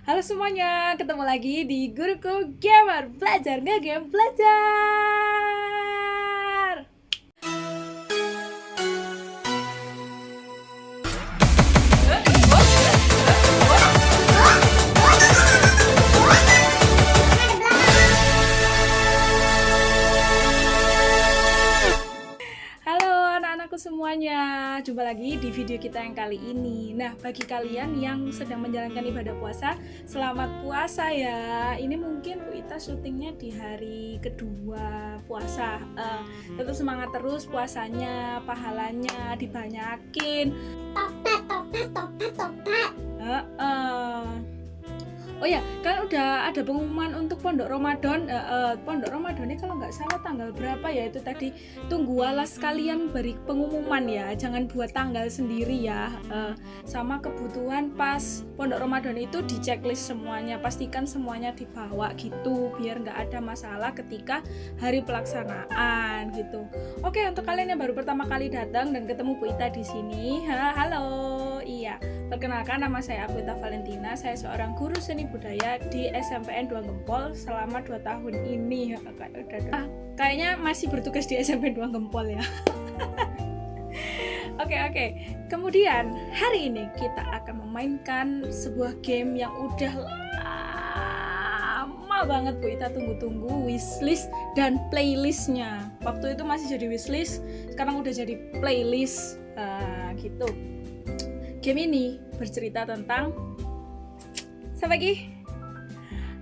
Halo semuanya, ketemu lagi di Guruku Gamer. Belajar nge-game belajar! Halo anak-anakku semuanya, jumpa lagi di video kita yang kali ini. Nah, bagi kalian yang sedang menjalankan ibadah puasa, selamat puasa ya. Ini mungkin Bu Ita syutingnya di hari kedua puasa. Eh, tetap semangat terus puasanya, pahalanya dibanyakin. Topet, topet, topet, topet. Heeh. Oh ya, kan udah ada pengumuman untuk Pondok Ramadan. Eh, eh, Pondok Ramadan ini kalau nggak salah tanggal berapa ya itu tadi. Tunggu alas kalian beri pengumuman ya, jangan buat tanggal sendiri ya. Eh, sama kebutuhan pas Pondok Ramadan itu di checklist semuanya, pastikan semuanya dibawa gitu, biar nggak ada masalah ketika hari pelaksanaan gitu. Oke, untuk kalian yang baru pertama kali datang dan ketemu Bu Ita di sini, ha, halo, iya. Perkenalkan nama saya Akuita Valentina, saya seorang guru seni budaya di SMPN 2 Gempol selama 2 tahun ini. Udah ah, kayaknya masih bertugas di SMP 2 Gempol ya. Oke oke. Kemudian hari ini kita akan memainkan sebuah game yang udah lama banget Bu Ita tunggu-tunggu wishlist dan playlistnya. Waktu itu masih jadi wishlist, sekarang udah jadi playlist Ah, gitu. Game ini bercerita tentang siapa lagi?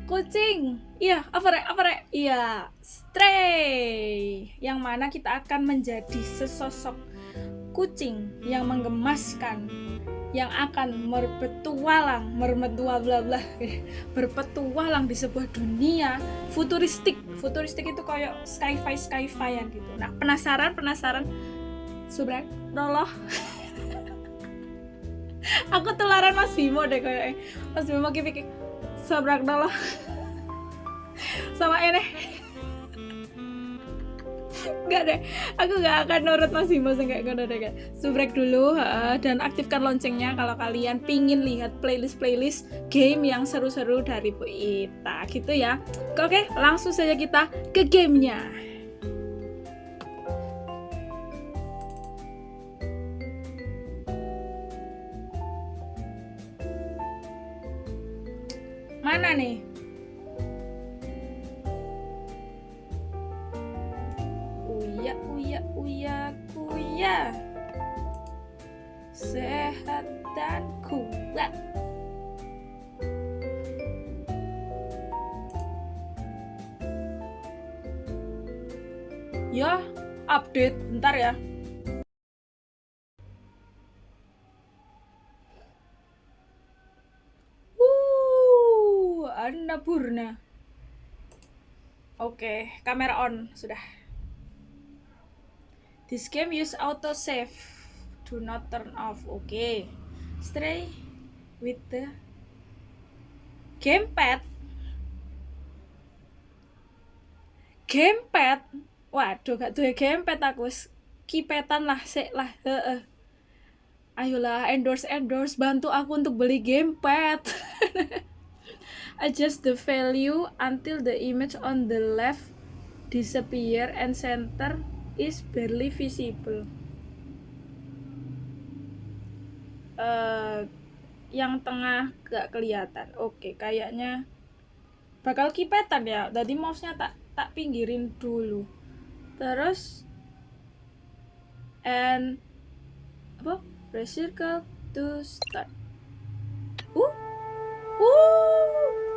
Kucing. Iya, apa rek? Apa rek? Iya, Stray. Yang mana kita akan menjadi sesosok kucing yang menggemaskan yang akan berpetualang, mermetua bla bla, berpetualang di sebuah dunia futuristik. Futuristik itu kayak sci-fi sci-fi gitu. Nah, penasaran, penasaran? Subrak, Roloh aku tularan Mas Bimo deh kayak Mas Bimo kipik sabrak dulu sama ini Enggak deh, aku gak akan nurut Mas Bimo kayak ngono deh kan. Subrek dulu uh, dan aktifkan loncengnya kalau kalian pingin lihat playlist-playlist game yang seru-seru dari Bu Ita gitu ya. Oke, langsung saja kita ke gamenya. Mana nih? Uya, uya, uya, kuya. Sehat dan kuat. Ya, update bentar ya. Annapurna. Oke, okay, kamera on sudah. This game use auto save. Do not turn off. Oke. Okay. Stray with the gamepad. Gamepad. Waduh, gak tuh gamepad aku kipetan lah, sik lah. Heeh. Ayolah endorse endorse bantu aku untuk beli gamepad. adjust the value until the image on the left disappear and center is barely visible. Uh, yang tengah gak kelihatan. Oke okay, kayaknya bakal kipetan ya. Tadi mouse-nya tak tak pinggirin dulu. Terus and apa? Press circle to start. Uh uh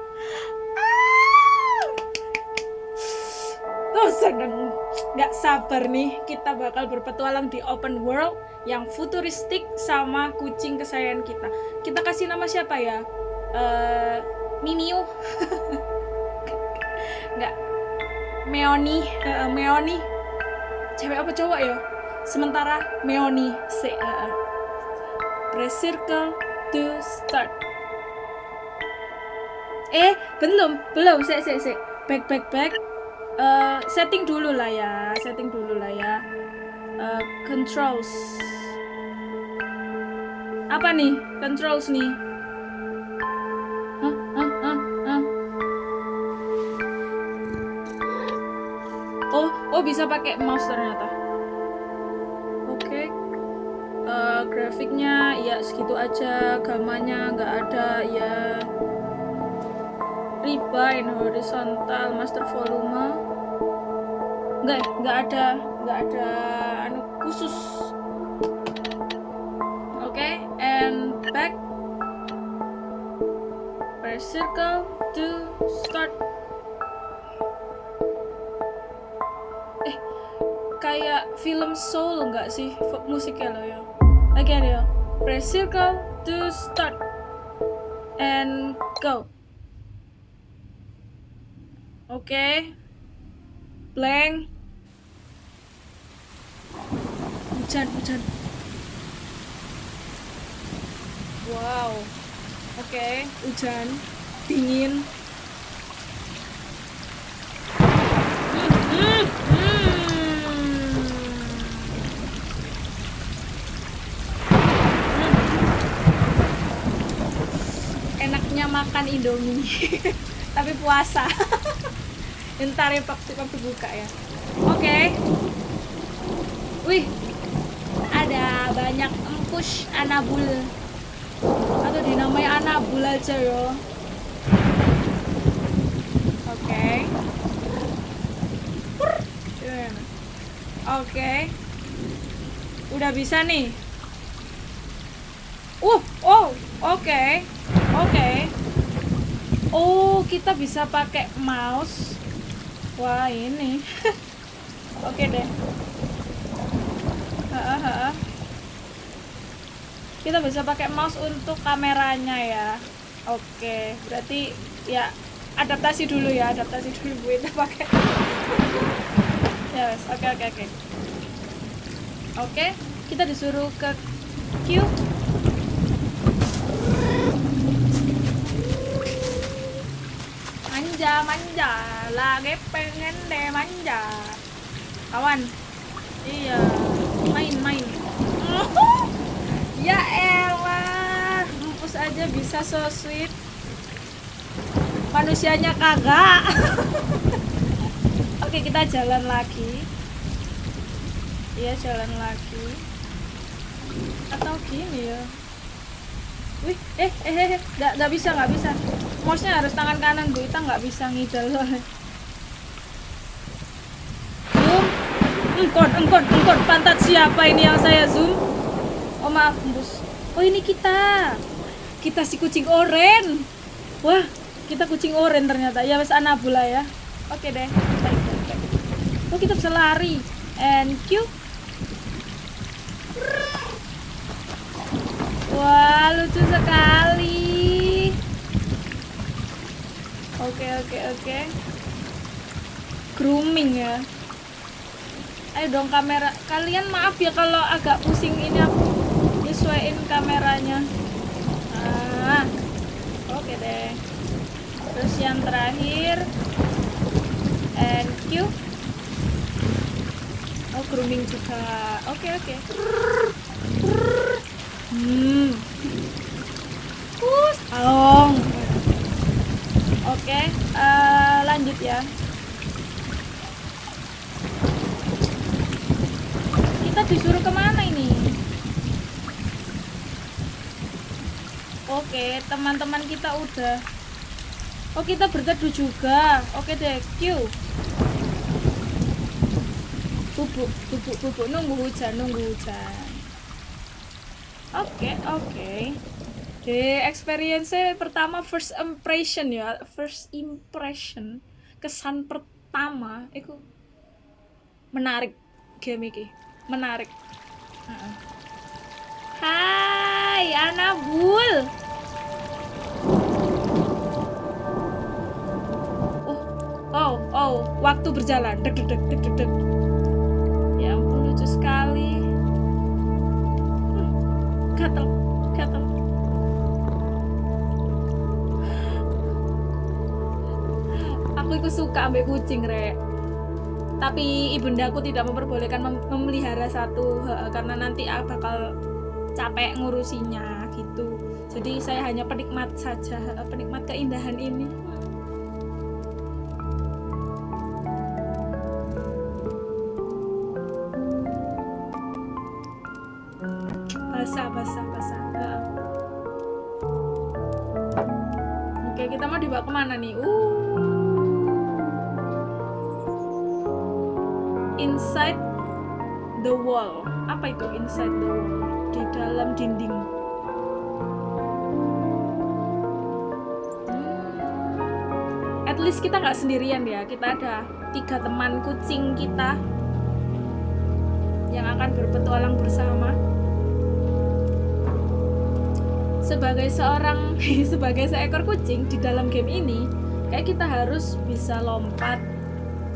Oh seneng. Gak sabar nih kita bakal berpetualang di open world yang futuristik sama kucing kesayangan kita. Kita kasih nama siapa ya? Uh, Mimiu. Nggak. Meoni. Uh, Meoni. Cewek apa cowok ya? Sementara Meoni press circle to start eh belum belum. Saya saya saya back back back. Uh, setting dulu lah ya setting dulu lah ya. Uh, controls. Apa nih? Controls nih. Huh, huh, huh, huh. oh oh bisa pakai mouse ternyata. Oke. Uh, grafiknya ya segitu aja. Gamanya nggak ada. Ya rebind horizontal master volume. Nggak ya? nggak ada nggak ada anu khusus. Oke and back. Press circle to start. Eh kayak film soul nggak sih? Musiknya lo ya. Again ya. Press circle to start. And go oke. Blank. Hujan hujan. Wow. Oke hujan. Dingin. Enaknya makan indomie tapi puasa ntar ya waktu waktu buka ya. Oke. Wih. Ada banyak empush anabul. Atau dinamai anabul aja yo. Oke. Gimana? oke. Udah bisa nih. Uh oh oke. Oke. Oh kita bisa pakai mouse wah ini. Oke deh. Ha-ha. kita bisa pakai mouse untuk kameranya ya. Oke berarti ya adaptasi dulu ya adaptasi dulu bu kita pakai. Ya wes oke oke oke. Oke kita disuruh ke Q manja manja lagi pengen deh manja. Kawan iya main main. Ya elah empus aja bisa so sweet. Manusianya kagak. Oke kita jalan lagi. Iya jalan lagi. Atau gini ya wih eh eh eh eh. nggak bisa nggak bisa. Mouse nya harus tangan kanan bu. Kita nggak bisa ngidal zoom. Engkon engkon engkon pantat siapa ini yang saya zoom? Oh maaf embus oh ini kita. Kita si kucing oren. Wah kita kucing oren ternyata. Ya wes anabula ya. Oke deh. Oh kita bisa lari. And Q Wah, lucu sekali. Oke, oke, oke. Grooming ya. Ayo dong kamera. Kalian maaf ya kalau agak pusing ini aku nyesuaiin kameranya. Ah. Oke deh. Terus yang terakhir and Q. Oh, grooming juga. Oke, oke. Hmm. Us, along. Oke, eh, lanjut ya. Kita disuruh ke mana ini? Oke, teman-teman kita udah. Oh, kita berteduh juga. Oke deh, Q. Bubuk, bubuk, bubuk. Nunggu hujan, nunggu hujan. Oke, oke. Oke, experience pertama first impression ya, first impression, kesan pertama itu menarik game ini, menarik. Hai, Anabul. Oh, oh, oh, waktu berjalan. Deg deg deg deg deg. Suka ambil kucing rek. Tapi ibundaku tidak memperbolehkan mem- memelihara satu karena nanti bakal capek ngurusinya gitu. Jadi saya hanya penikmat saja penikmat keindahan ini kita nggak sendirian ya. Kita ada tiga teman kucing kita yang akan berpetualang bersama. Sebagai seorang sebagai seekor kucing di dalam game ini kayak kita harus bisa lompat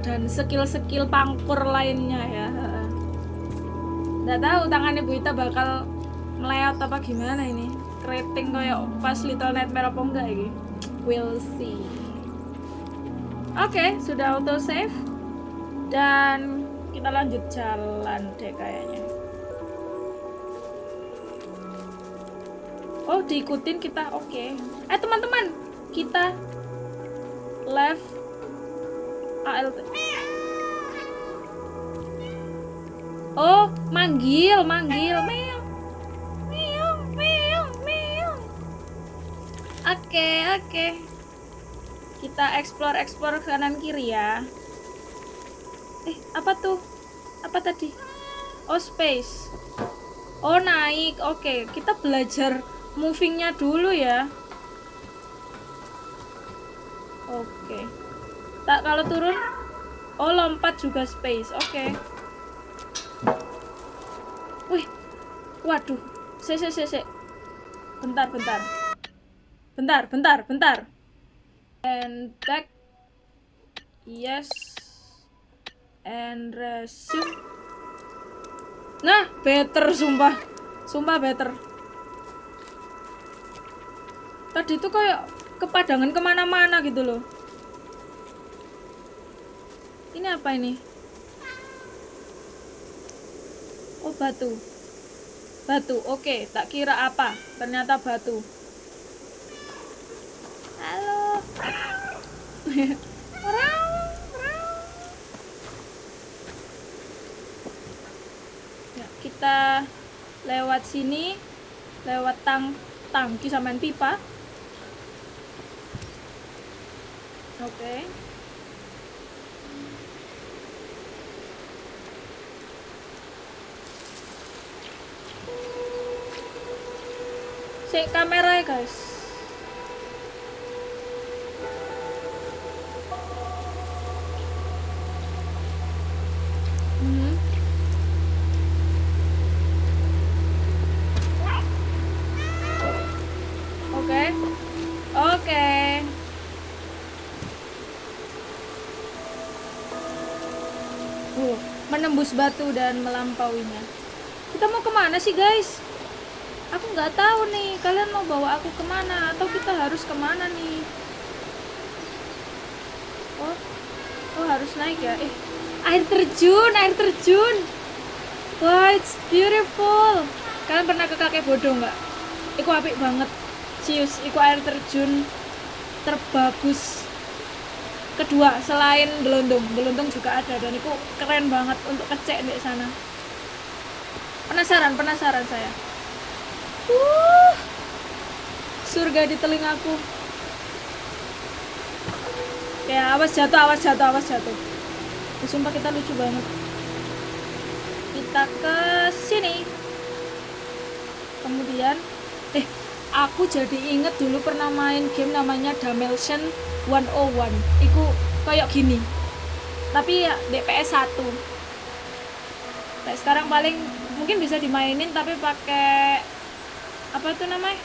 dan skill-skill pangkur lainnya ya. Nggak tahu tangannya Bu Ita bakal meleot apa gimana ini. Keriting kayak pas Little Nightmare apa enggak ini. We'll see oke okay, sudah auto save dan kita lanjut jalan deh kayaknya. Oh diikutin kita oke. Okay. eh teman-teman kita left ALT oh manggil manggil. Meow meow meow meow oke okay, oke. okay. Kita explore explore kanan kiri ya. Eh apa tuh? Apa tadi? Oh space. Oh naik. Oke okay. kita belajar movingnya dulu ya. Oke. Tak kalau turun? Oh lompat juga space. Oke. Wih. Waduh. Se se se bentar bentar. Bentar bentar bentar and back yes. And resume nah better sumpah. Sumpah better. Tadi itu kayak kepadangan ke mana-mana gitu loh. Ini apa ini? Oh batu. Batu oke. Tak kira apa. Ternyata batu halo ya, kita lewat sini lewat tang tangki sama pipa Oke. Okay. Cek kamera ya guys. Menembus batu dan melampauinya. Kita mau ke mana sih guys? Aku nggak tahu nih kalian mau bawa aku ke mana? Atau kita harus ke mana nih? Oh oh harus naik ya? Eh air terjun air terjun. Wah it's beautiful. Kalian pernah ke kakek bodoh nggak? Iku apik banget. Cius iku air terjun terbagus kedua selain gelondong gelondong juga ada dan itu keren banget untuk kecek di sana. Penasaran penasaran saya. Uh surga di telingaku. Ya awas jatuh awas jatuh awas jatuh. Sumpah kita lucu banget. Kita ke sini. Kemudian eh aku jadi inget dulu pernah main game namanya Dimension 101 itu kayak gini. Tapi ya DPS 1 nah, sekarang paling mungkin bisa dimainin tapi pakai apa itu namanya?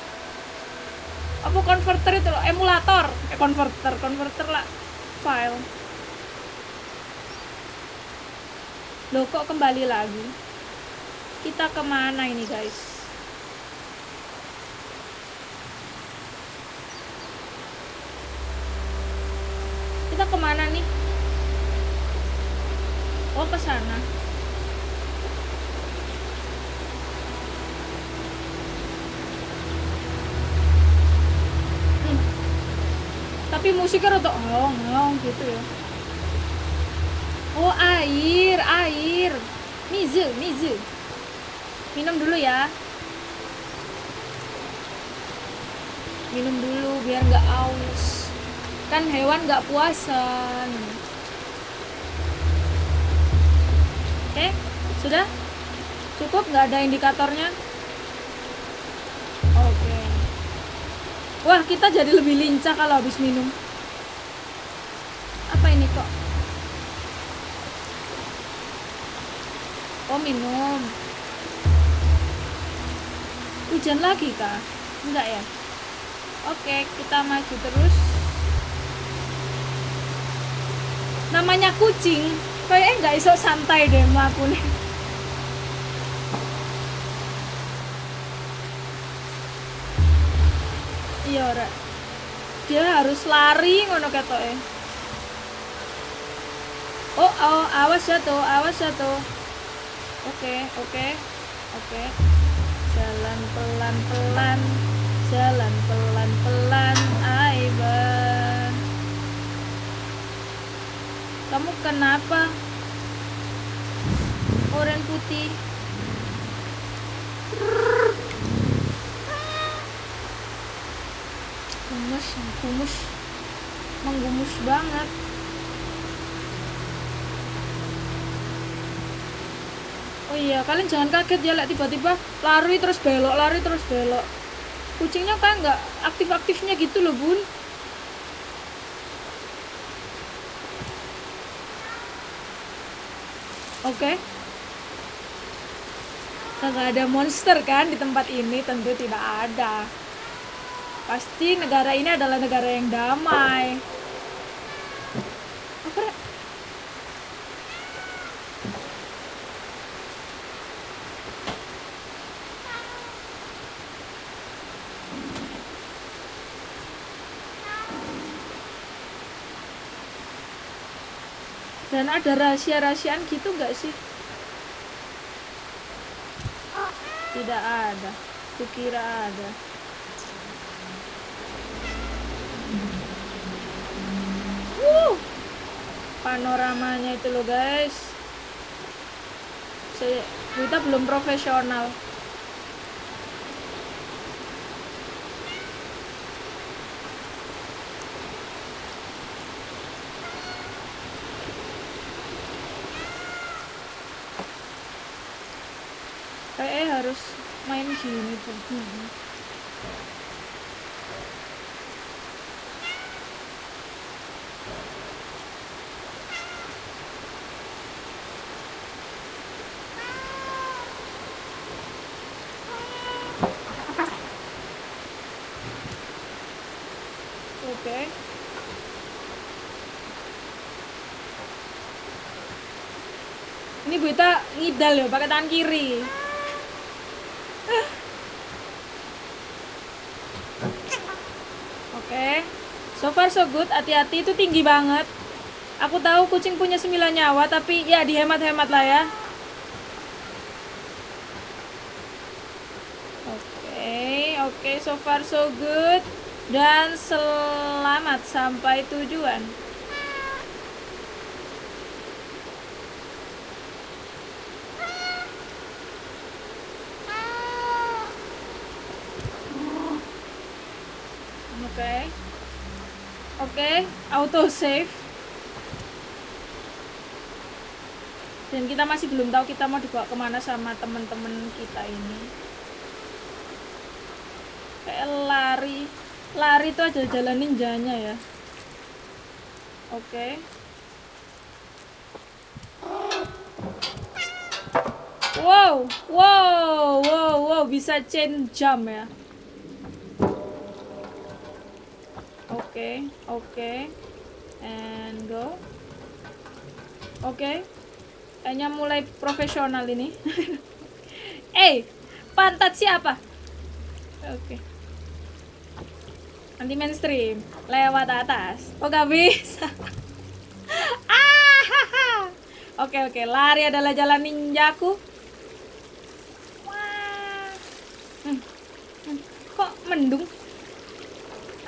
Apa converter itu loh? Emulator. Eh, converter converter lah. File. Loh kok kembali lagi? Kita ke mana ini guys kita ke mana nih? Oh ke sana. Hmm. tapi musiknya rada ngong ngong gitu ya. Oh air air. Mizu mizu. Minum dulu ya. Minum dulu biar nggak aus kan hewan nggak puasa oke sudah? Cukup? Nggak ada indikatornya? Oke. Wah kita jadi lebih lincah kalau habis minum. Apa ini kok? Oh minum. Hujan lagi kah? Enggak ya? Oke kita maju terus namanya kucing kayaknya nggak iso santai deh melakukan iya rek. Dia harus lari ngono ketoke. Oh oh awas ya tuh awas ya tuh. Oke oke oke. Jalan pelan pelan jalan pelan pelan Aiban kamu kenapa oren putih gumus gumus menggumus banget Oh iya, kalian jangan kaget ya, tiba-tiba lari terus belok, lari terus belok. Kucingnya kan nggak aktif-aktifnya gitu loh, bun. Oke. Nggak ada monster kan di tempat ini, tentu tidak ada. Pasti negara ini adalah negara yang damai. Apa? Dan ada rahasia-rahasiaan gitu nggak sih? Tidak ada. Kukira ada. Wuh. Panoramanya itu loh guys. Saya, kita belum profesional. Kayaknya harus Oke. Ini Buita ngidal ya pakai tangan kiri. Oke. So good. Hati-hati itu tinggi banget. Aku tahu kucing punya 9 nyawa tapi ya dihemat-hemat lah ya. Oke, oke so far so good. Dan selamat sampai tujuan. Oke. Oke, auto save. Dan kita masih belum tahu kita mau dibawa ke mana sama temen-temen kita ini. Kayak lari, lari itu aja jalan ninjanya ya. Oke. Wow, wow, wow, wow, bisa chain jump ya. Oke, oke. And go. Oke. Kayaknya mulai profesional ini. eh, pantat siapa? Oke. Anti mainstream, lewat atas. Oh, gak bisa. ah, haha. Oke, oke. Lari adalah jalan ninjaku. Wah. Hmm. Hmm. Kok mendung?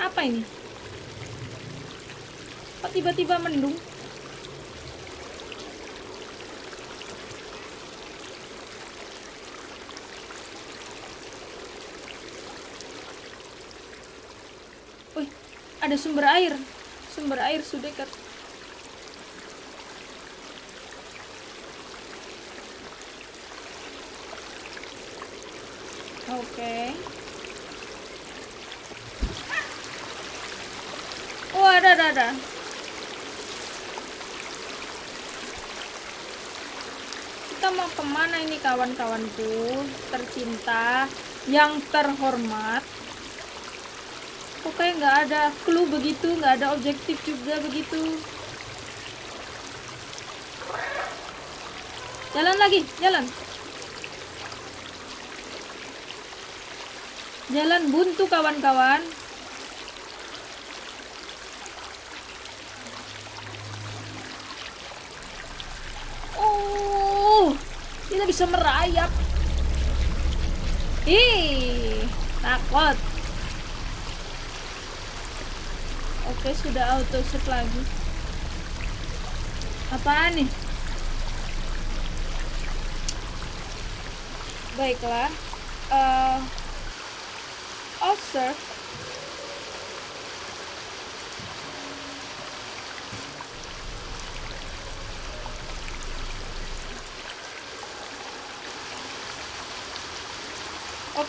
Apa ini? Kok tiba-tiba mendung? ada sumber air sumber air sudah dekat oke okay. oh ada ada ada mau ke mana ini kawan-kawanku? Tercinta yang terhormat. Kok kayak nggak ada clue begitu nggak ada objektif juga begitu. Jalan lagi jalan. Jalan buntu kawan-kawan oh bisa merayap ih takut Oke, sudah auto save lagi. Apaan nih? Baiklah. Uh, observe.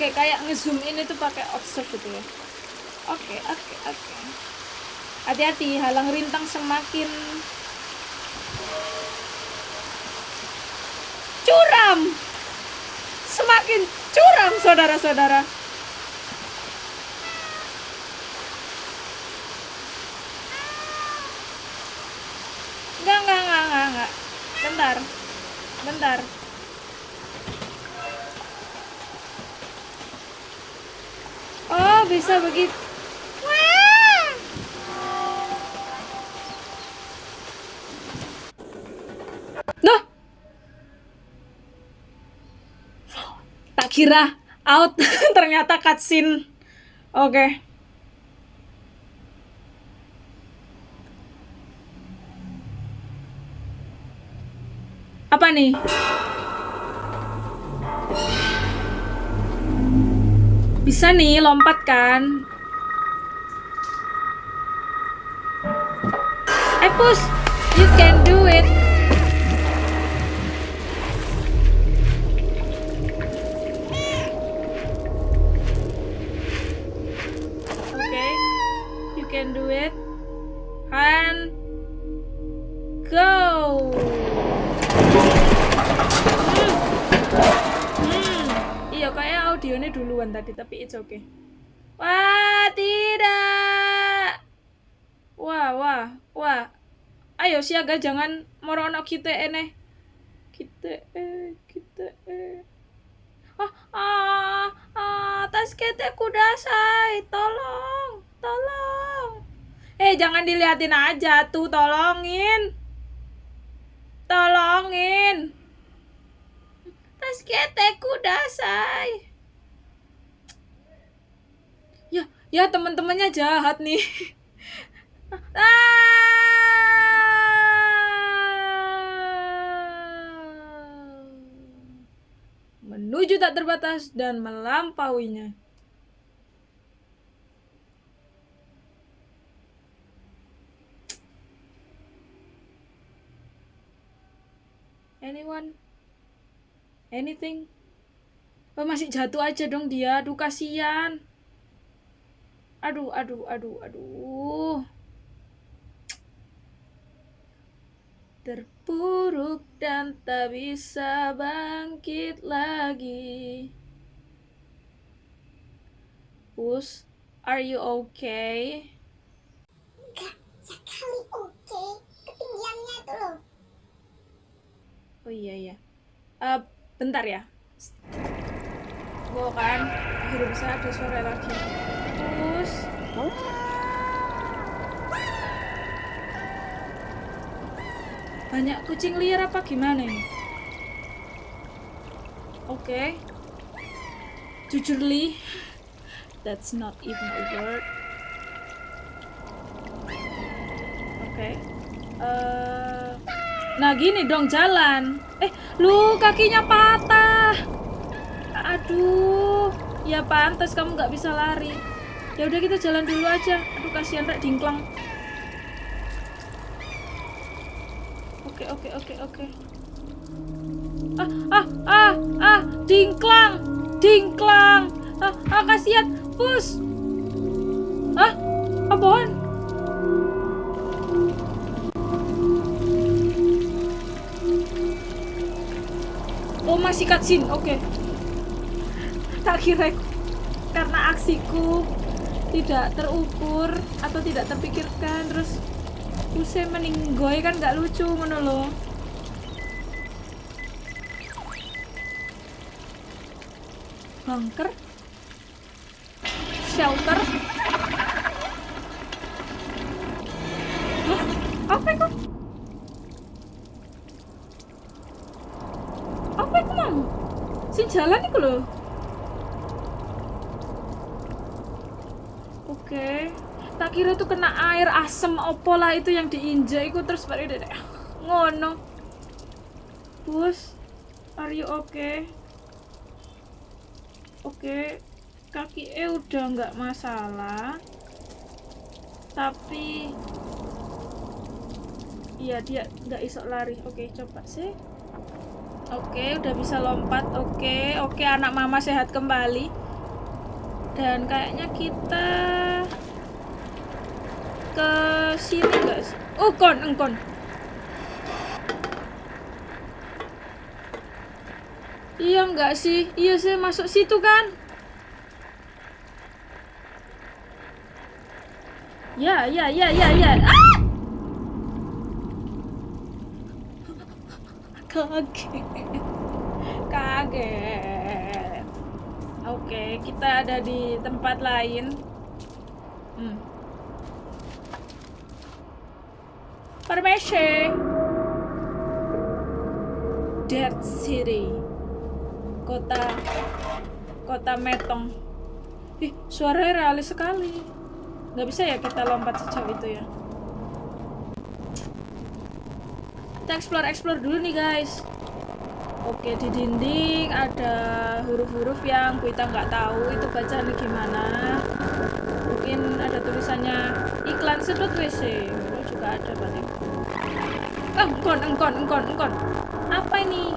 Okay, kayak ngezoom in itu pakai observe gitu ya. Oke, okay, oke, okay, oke. Okay hati-hati halang rintang semakin curam semakin curam saudara-saudara enggak enggak enggak enggak bentar bentar bisa begitu. Kira out. Ternyata cutscene. Oke. Okay. apa nih bisa nih lompat kan? Eh push you can do it. Can do it. And go hmm. Hmm. iya audionya duluan tadi tapi it's okay. Wah tidak. Wah wah wah. Ayo siaga jangan morono kita ini kita eh kita eh ah ah ah tas kita kudasai. Tolong tolong. Eh jangan diliatin aja tuh tolongin. Tolongin. Tas ketek kudasai ya ya teman-temannya jahat nih. Menuju tak terbatas dan melampauinya. Anyone? Anything? Oh, masih jatuh aja dong dia? Aduh kasihan aduh aduh aduh aduh terpuruk dan tak bisa bangkit lagi Pus, are you okay? Enggak, sekali oke. Okay. Ketinggiannya itu loh. Oh iya iya. Uh, bentar ya. Gue kan akhirnya bisa ada suara lagi. Terus. Banyak kucing liar apa gimana ini? Oke. Okay. Jujurly, that's not even a word. Oke. Okay. Uh, Nah gini dong jalan. Eh, lu kakinya patah. Aduh, ya pantas kamu nggak bisa lari. Ya udah kita jalan dulu aja. Aduh kasihan rek dingklang oke oke oke oke. Ah ah ah ah dingklang dingklang ah ah kasihan. Pus. Ah apaan? Oh masih cutscene. Oke tak kira karena aksiku tidak terukur atau tidak terpikirkan terus usai meninggoy kan nggak lucu loh bunker? Shelter? Hah? apa itu? Apa itu mau sing jalan itu loh Oke. Tak kira itu kena air asem opo lah itu yang diinjak itu terus baru deh ngono. Bos, are you okay? Oke, kaki e udah nggak masalah. Tapi iya dia nggak isok lari. Oke, coba sih. Oke, udah bisa lompat. Oke, oke anak mama sehat kembali dan kayaknya kita ke sini enggak sih? Oh, kon, engkon. Iya enggak sih? Iya sih masuk situ kan? Ya, ya, ya, ya, ya. Ah! Kaget. Kaget. Oke, kita ada di tempat lain. Hmm. Permisi. Dead City. Kota Kota Metong. Ih, suaranya realis sekali. Nggak bisa ya kita lompat sejauh itu ya. Kita explore-explore dulu nih, guys. Oke di dinding ada huruf-huruf yang kita nggak tahu itu bacaan gimana. Mungkin ada tulisannya iklan sedot WC. Juga ada berarti. Engkon, engkon, engkon, engkon. Apa ini?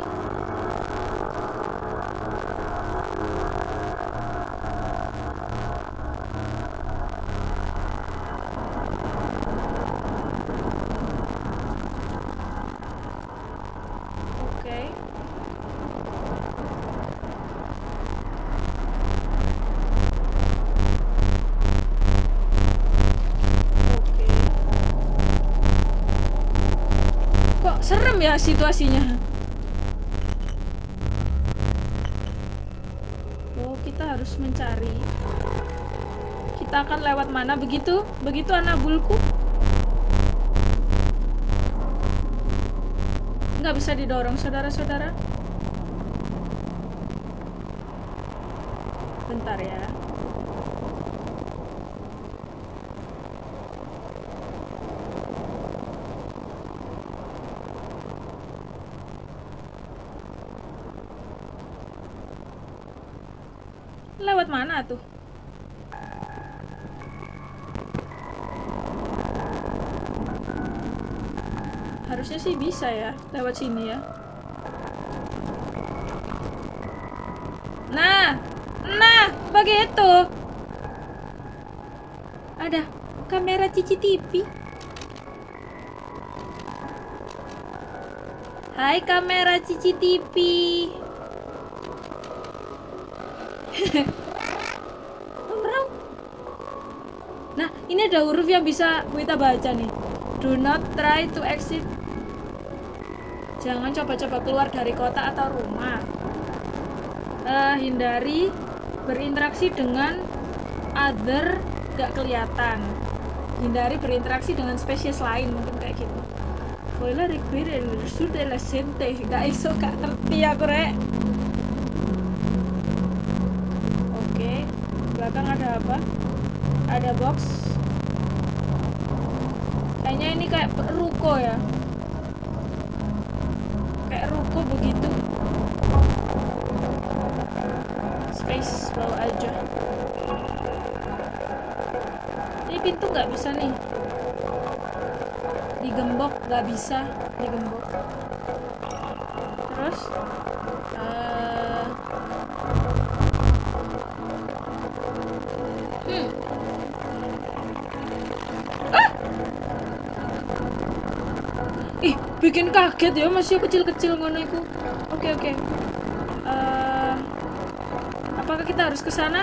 Ya situasinya? Oh, kita harus mencari. Kita akan lewat mana begitu? Begitu anak bulku? Nggak bisa didorong, saudara-saudara. Bentar ya. Mana tuh? Harusnya sih bisa ya, lewat sini ya. Nah, nah, begitu. Ada kamera CCTV. Hai kamera CCTV. ini ada huruf yang bisa kita baca nih. Do not try to exit. Jangan coba-coba keluar dari kota atau rumah. Eh, hindari berinteraksi dengan other gak kelihatan. Hindari berinteraksi dengan spesies lain mungkin kayak gitu. Spoiler require sudah la. Gak iso gak ngerti aku rek. Oke, belakang ada apa? Ada box. Kayaknya ini kayak ruko ya. Kayak ruko begitu. Space bawa aja. Ini pintu nggak bisa nih digembok nggak bisa digembok terus bikin kaget ya masih kecil-kecil ngono itu oke oke uh, apakah kita harus ke sana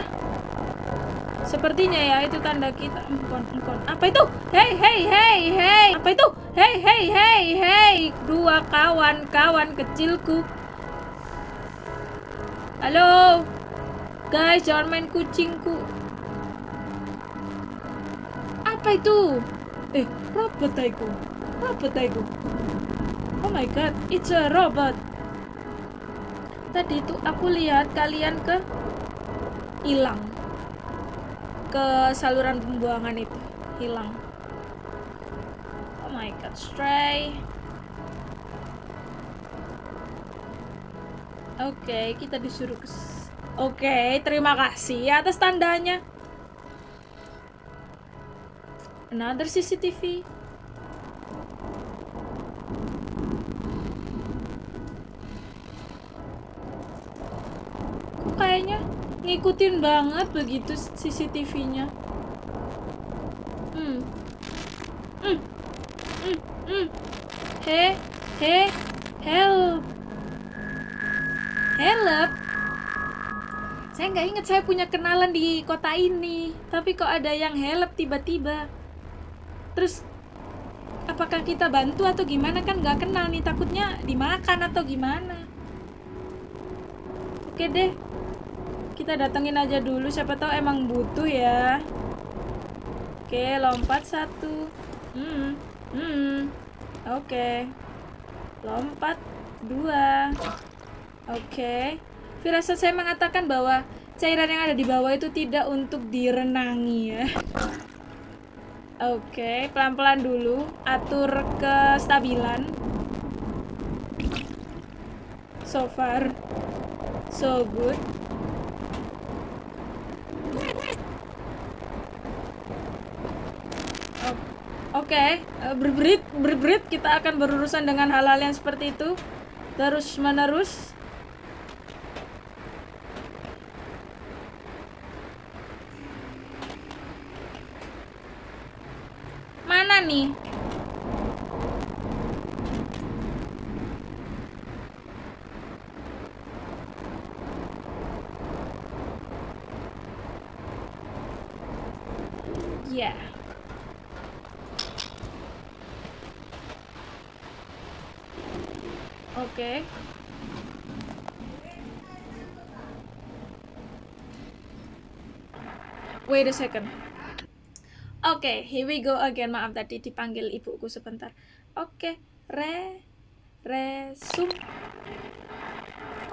Sepertinya ya itu tanda kita. Engkon, engkon. Apa itu? Hei, hei, hei, hei. Apa itu? Hei, hei, hei, hei. Dua kawan-kawan kecilku. Halo. Guys, jangan main kucingku. Apa itu? Eh, robot taiku. Robot taiku. My god, it's a robot. Tadi itu aku lihat kalian ke hilang. Ke saluran pembuangan itu hilang. Oh my god stray. Oke okay, kita disuruh ke oke okay, terima kasih atas tandanya. Another CCTV kayaknya ngikutin banget begitu CCTV-nya. Hmm. Hmm. Hmm. Hmm. He, he, help. Help. Saya nggak inget saya punya kenalan di kota ini, tapi kok ada yang help tiba-tiba. Terus apakah kita bantu atau gimana kan nggak kenal nih takutnya dimakan atau gimana oke deh kita datengin aja dulu. Siapa tahu emang butuh ya. Oke lompat satu. Hmm hmm. Oke. Lompat dua. Oke. Firasat saya mengatakan bahwa cairan yang ada di bawah itu tidak untuk direnangi ya. Oke, pelan-pelan dulu. Atur kestabilan. So far, so good. Oke, okay. uh, berberit, berberit kita akan berurusan dengan hal-hal yang seperti itu terus menerus. Mana nih? Yeah. Oke. Okay. Wait a second. Oke, okay, here we go again. Maaf tadi dipanggil ibuku sebentar. Oke, okay. re resum.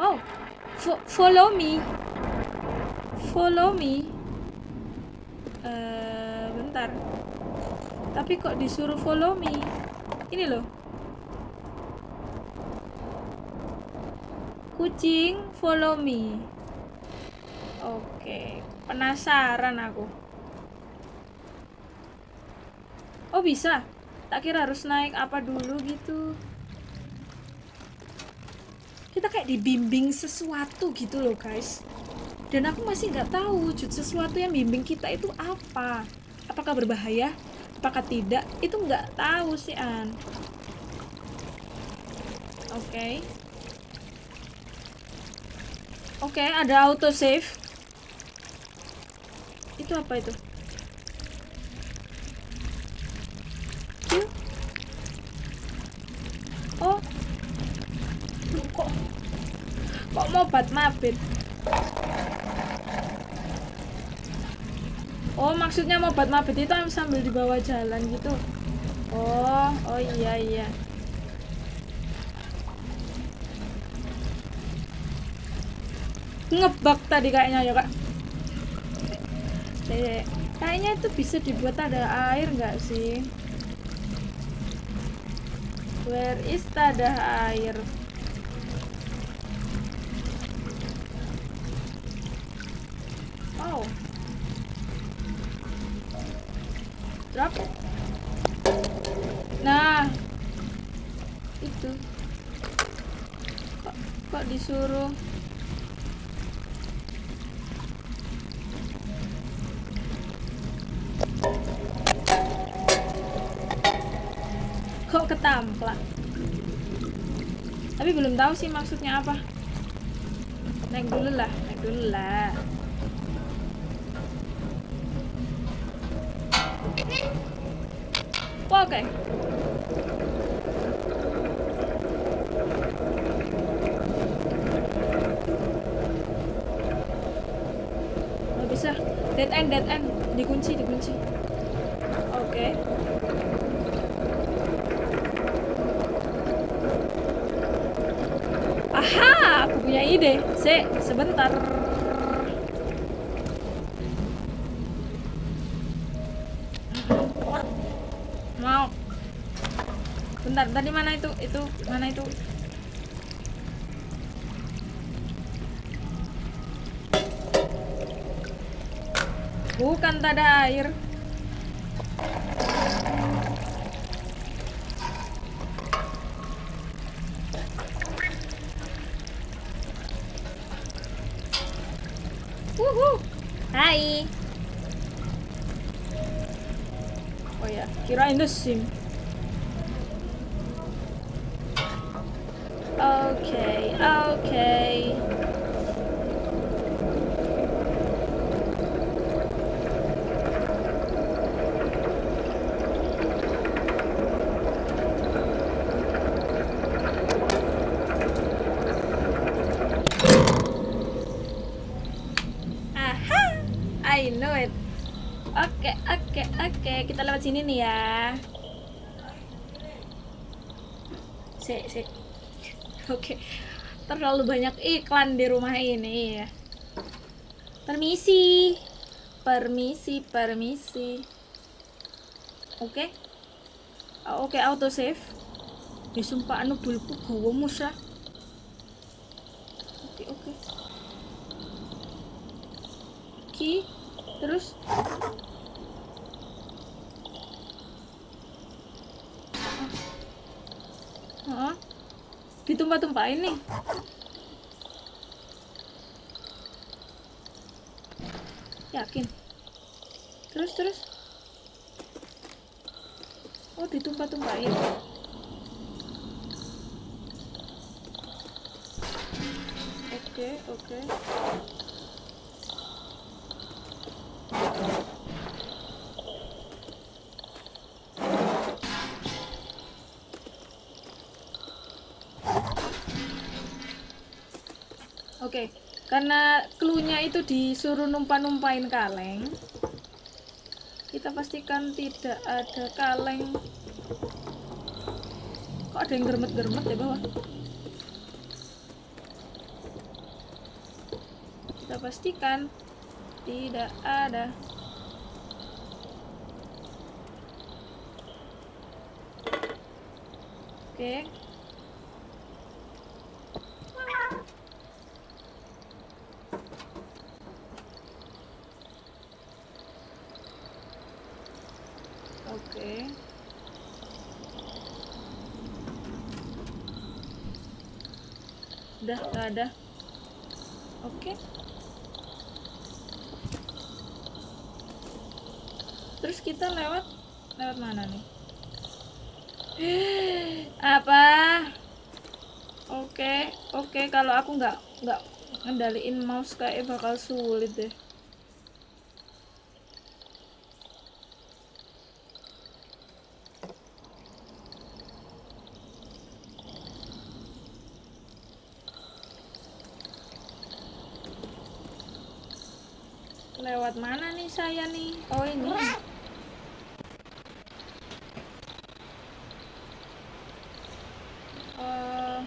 Oh, fo follow me. Follow me. Uh, bentar. Tapi kok disuruh follow me? Ini loh. Kucing, follow me. Oke, penasaran aku. Oh bisa? Tak kira harus naik apa dulu gitu. Kita kayak dibimbing sesuatu gitu loh guys. Dan aku masih nggak tahu wujud sesuatu yang bimbing kita itu apa. Apakah berbahaya? Apakah tidak? Itu nggak tahu sih An. Oke. Okay. Oke, okay, ada auto save. Itu apa itu? Oh. Kok kok mau bat mabit? Oh, maksudnya mau bat mabit itu sambil di bawah jalan gitu. Oh, oh iya iya. ngebak tadi kayaknya ya kak kayaknya itu bisa dibuat ada air nggak sih? Where is ada air sih maksudnya apa? Naik dulu lah naik dulu lah punya ide. Se sebentar. Mau. Bentar tadi mana itu? Itu mana itu? Bukan tak ada air sini nih ya. Sik, sik. Oke. Terlalu banyak iklan di rumah ini ya. Permisi. Permisi, permisi. Oke. Oke, auto save. Ya sumpah anu bulku gawa musa. Oke, oke. Ki, terus Ditumpah-tumpahin nih. Yakin. Terus terus. Oh, ditumpah-tumpahin. Oke, oke. Oke, karena clue-nya itu disuruh numpah-numpahin kaleng. Kita pastikan tidak ada kaleng. Kok ada yang germet-germet ya bawah? Kita pastikan tidak ada. Oke. Udah nggak ada. Oke. Terus kita lewat lewat mana nih? Apa? Oke, oke. Kalau aku nggak nggak ngendaliin mouse kayak bakal sulit deh. Lewat mana nih saya nih? Oh ini. Eh,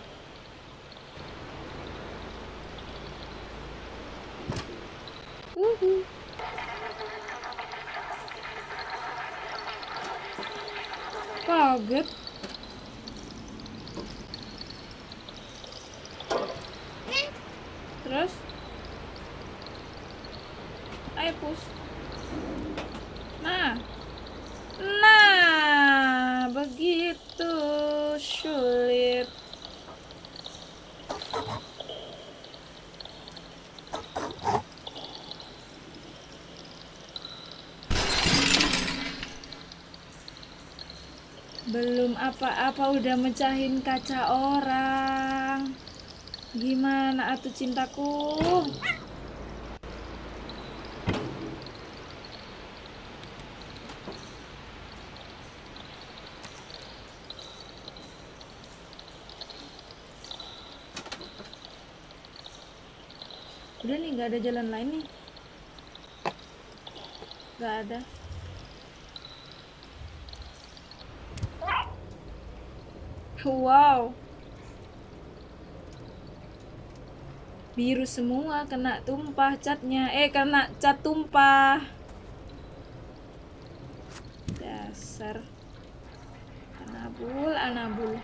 wuhu. Kaget. Terus? Ayo push. Nah. Belum apa-apa udah mecahin kaca orang. Gimana atuh cintaku? Udah nih nggak ada jalan lain nih. Nggak ada. Wow. Biru semua kena tumpah catnya. Eh, kena cat tumpah. Dasar. Anabul, anabul.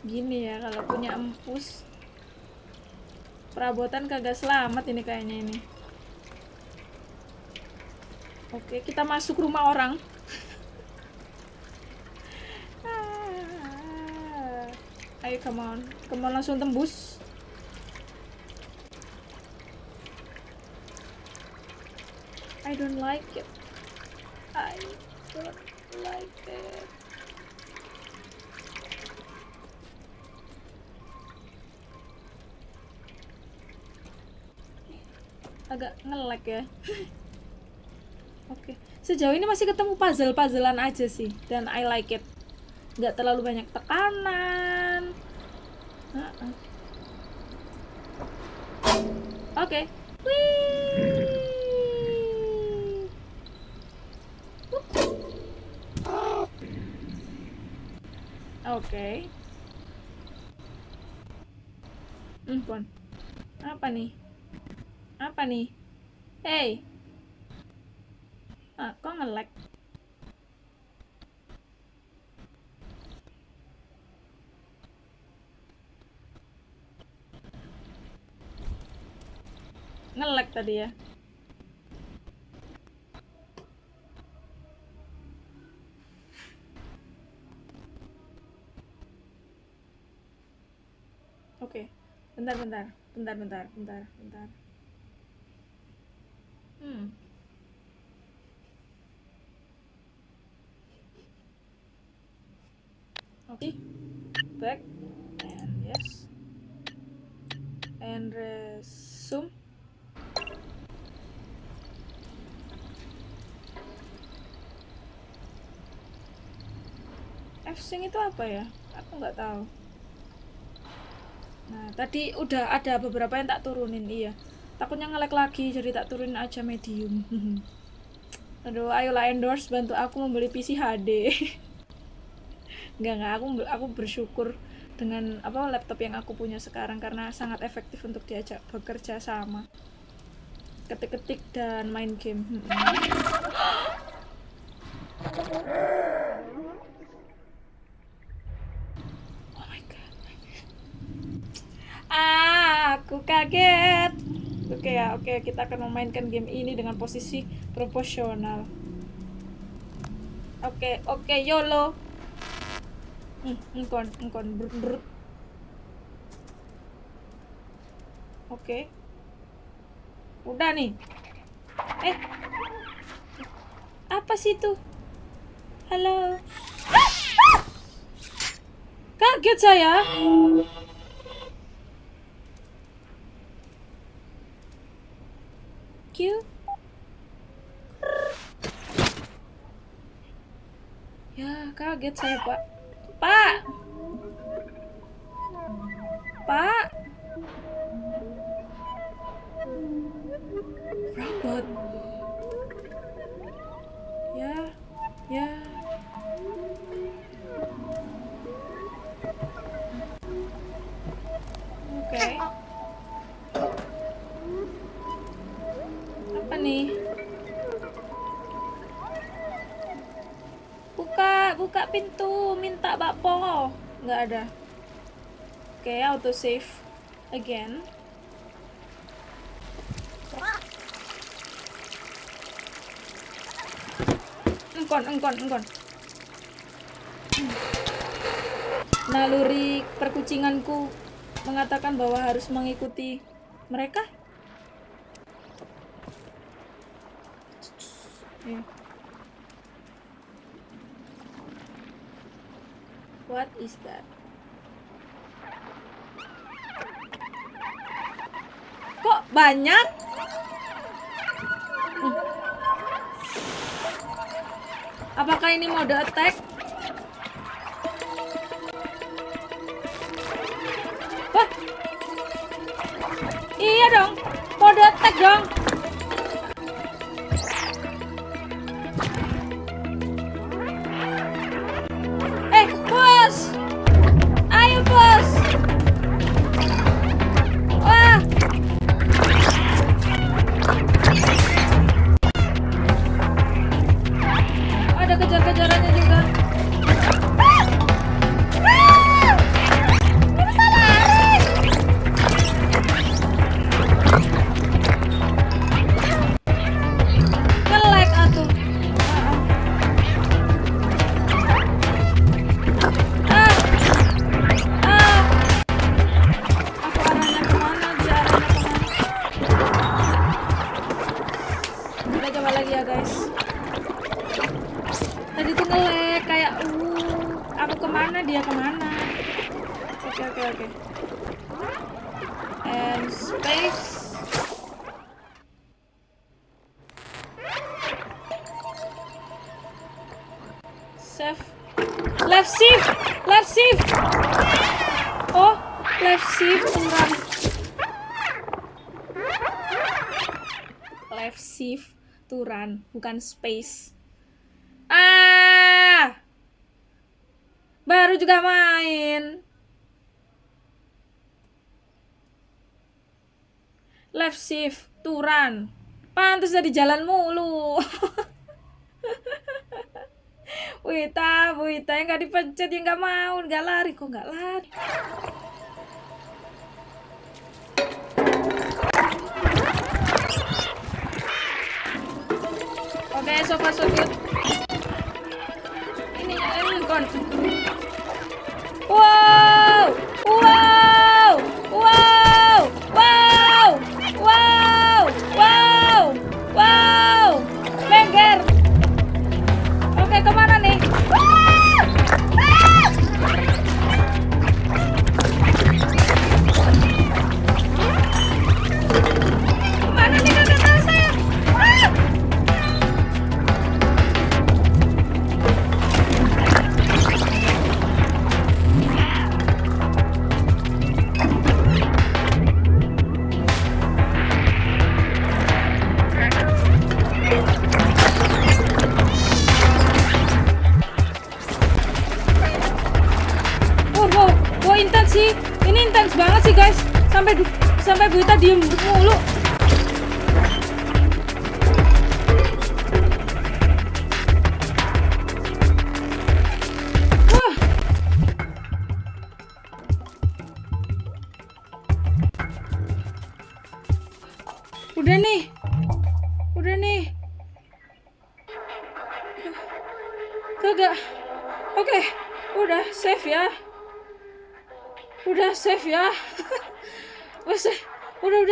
Gini ya kalau punya empus. Perabotan kagak selamat ini kayaknya ini. Oke, kita masuk rumah orang. Ah. Ayo come on. Come on langsung tembus. I don't like it. I don't like it. Agak ngelek ya. Oke, sejauh ini masih ketemu puzzle-puzzlean aja sih, dan I like it. Nggak terlalu banyak tekanan. Oke, Wih. Oke. Hmm, Pon. Apa nih? Apa nih? Hey. Ah, kok nge-lag? Nge-lag tadi ya. Oke. Bentar, bentar. Bentar, bentar, bentar, bentar. Hmm. Oke. Back. And yes. And resume. F-Sync itu apa ya? Aku nggak tahu. Nah, tadi udah ada beberapa yang tak turunin, iya. Takutnya ngelek lagi, jadi tak turunin aja medium. Aduh, ayolah endorse bantu aku membeli PC HD. Enggak, enggak, aku aku bersyukur dengan apa laptop yang aku punya sekarang karena sangat efektif untuk diajak bekerja sama. Ketik-ketik dan main game. Oh my god. Ah, aku kaget. Oke ya, oke kita akan memainkan game ini dengan posisi proporsional. Oke, oke, YOLO. Hmm, engkon, engkon. Oke. Udah nih. Eh. Apa sih itu? Halo. Kaget saya. Q. Ya, kaget saya, Pak. Pak. Pak. Bakpo. Nggak ada. Oke, auto save again. Engkon, engkon, engkon. Naluri perkucinganku mengatakan bahwa harus mengikuti mereka. Iya. What is that? Kok banyak? Nih. Apakah ini mode attack? Wah. Iya dong. Mode attack dong. Left shift. Left shift. Oh, left shift run. Left shift to run, bukan space. Ah! Baru juga main. Left shift to run. Pantes dari jalan mulu. Wita, Wita yang nggak dipencet yang nggak mau, nggak lari kok nggak lari. Oke, so far so good. Ini ini kon. Wow! Wow! Sih. Ini intens banget sih guys. Sampai sampai Buita diem mulu.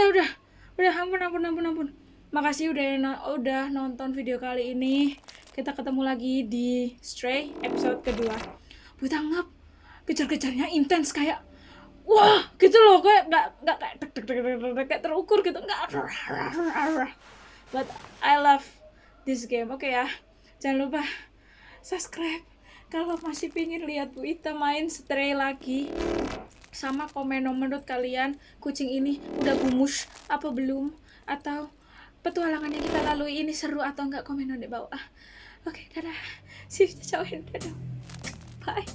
Udah udah ampun ampun ampun ampun. Makasih udah udah nonton video kali ini. Kita ketemu lagi di Stray episode kedua. Buta ngap. Kejar-kejarnya intens kayak wah gitu loh kayak nggak nggak kayak tek tek tek, tek, kayak terukur gitu nggak but I love this game oke ya jangan lupa subscribe kalau masih pingin lihat Wita main stray lagi sama komen menurut kalian kucing ini udah gumus apa belum? Atau petualangannya kita lalui ini seru atau enggak? Komen di bawah. Oke okay, dadah. See you dadah. Bye.